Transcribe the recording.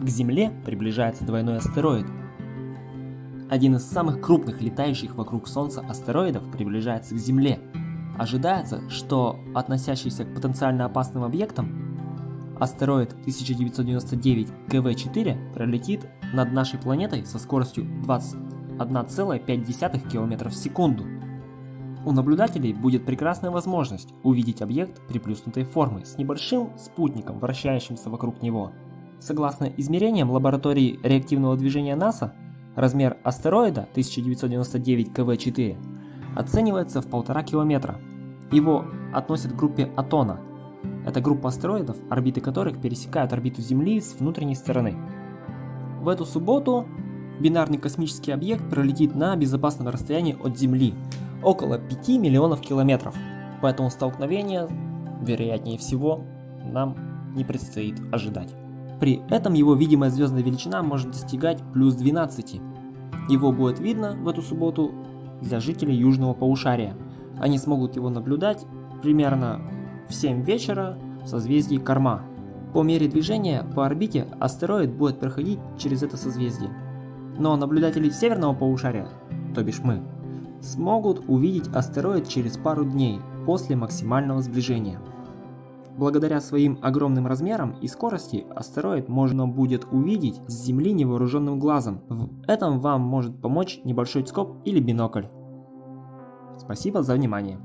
К Земле приближается двойной астероид. Один из самых крупных летающих вокруг Солнца астероидов приближается к Земле. Ожидается, что относящийся к потенциально опасным объектам астероид 1999 КВ-4 пролетит над нашей планетой со скоростью 21,5 км в секунду. У наблюдателей будет прекрасная возможность увидеть объект приплюснутой формы с небольшим спутником, вращающимся вокруг него. Согласно измерениям лаборатории реактивного движения НАСА, размер астероида 1999 КВ-4 оценивается в полтора километра. Его относят к группе Атона. Это группа астероидов, орбиты которых пересекают орбиту Земли с внутренней стороны. В эту субботу бинарный космический объект пролетит на безопасном расстоянии от Земли, около 5 миллионов километров. Поэтому столкновение, вероятнее всего, нам не предстоит ожидать. При этом его видимая звездная величина может достигать плюс 12. Его будет видно в эту субботу для жителей южного полушария. Они смогут его наблюдать примерно в 7 вечера в созвездии Корма. По мере движения по орбите астероид будет проходить через это созвездие. Но наблюдатели северного полушария, то бишь мы, смогут увидеть астероид через пару дней после максимального сближения. Благодаря своим огромным размерам и скорости астероид можно будет увидеть с Земли невооруженным глазом. В этом вам может помочь небольшой скоп или бинокль. Спасибо за внимание.